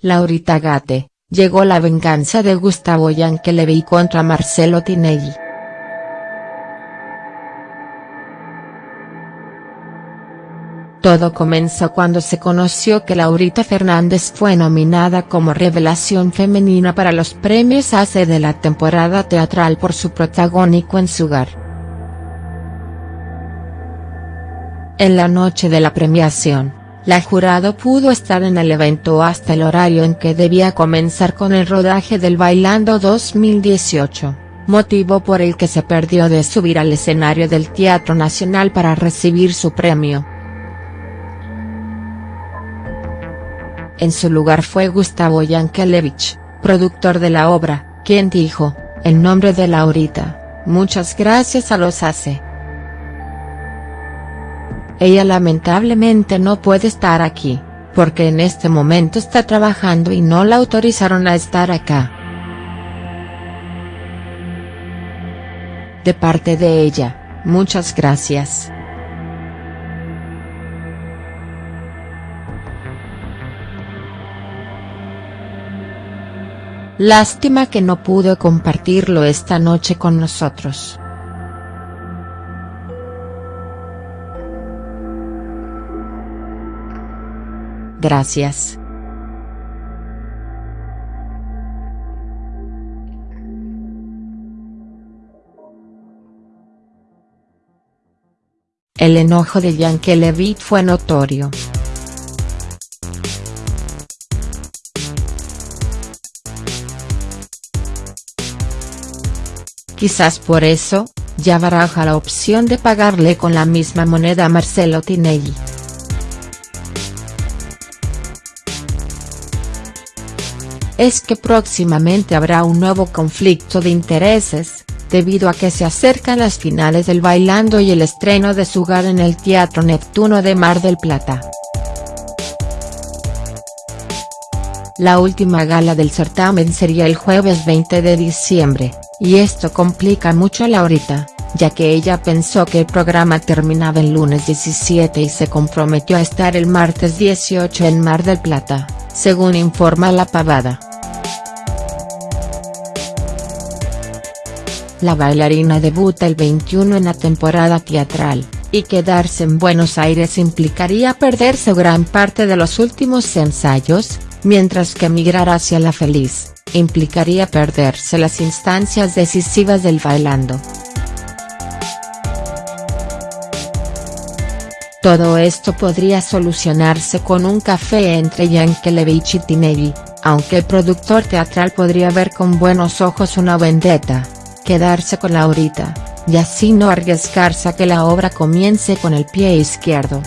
Laurita Gate, llegó la venganza de Gustavo Yankelevich contra Marcelo Tinelli. Todo comenzó cuando se conoció que Laurita Fernández fue nominada como revelación femenina para los premios ACE de la temporada teatral por su protagónico en su hogar. En la noche de la premiación, la jurado pudo estar en el evento hasta el horario en que debía comenzar con el rodaje del Bailando 2018, motivo por el que se perdió de subir al escenario del Teatro Nacional para recibir su premio. En su lugar fue Gustavo Yankelevich, productor de la obra, quien dijo, en nombre de Laurita, muchas gracias a los ACE. Ella lamentablemente no puede estar aquí, porque en este momento está trabajando y no la autorizaron a estar acá. De parte de ella, muchas gracias. Lástima que no pudo compartirlo esta noche con nosotros. Gracias. El enojo de Yankelevich fue notorio. Quizás por eso, ya baraja la opción de pagarle con la misma moneda a Marcelo Tinelli. Es que próximamente habrá un nuevo conflicto de intereses, debido a que se acercan las finales del Bailando y el estreno de su hogar en el Teatro Neptuno de Mar del Plata. La última gala del certamen sería el jueves 20 de diciembre, y esto complica mucho a Laurita, ya que ella pensó que el programa terminaba el lunes 17 y se comprometió a estar el martes 18 en Mar del Plata, según informa La Pavada. La bailarina debuta el 21 en la temporada teatral, y quedarse en Buenos Aires implicaría perderse gran parte de los últimos ensayos, mientras que emigrar hacia La Feliz, implicaría perderse las instancias decisivas del bailando. Todo esto podría solucionarse con un café entre Yankelevich y Tinelli, aunque el productor teatral podría ver con buenos ojos una vendetta quedarse con Laurita, y así no arriesgarse a que la obra comience con el pie izquierdo.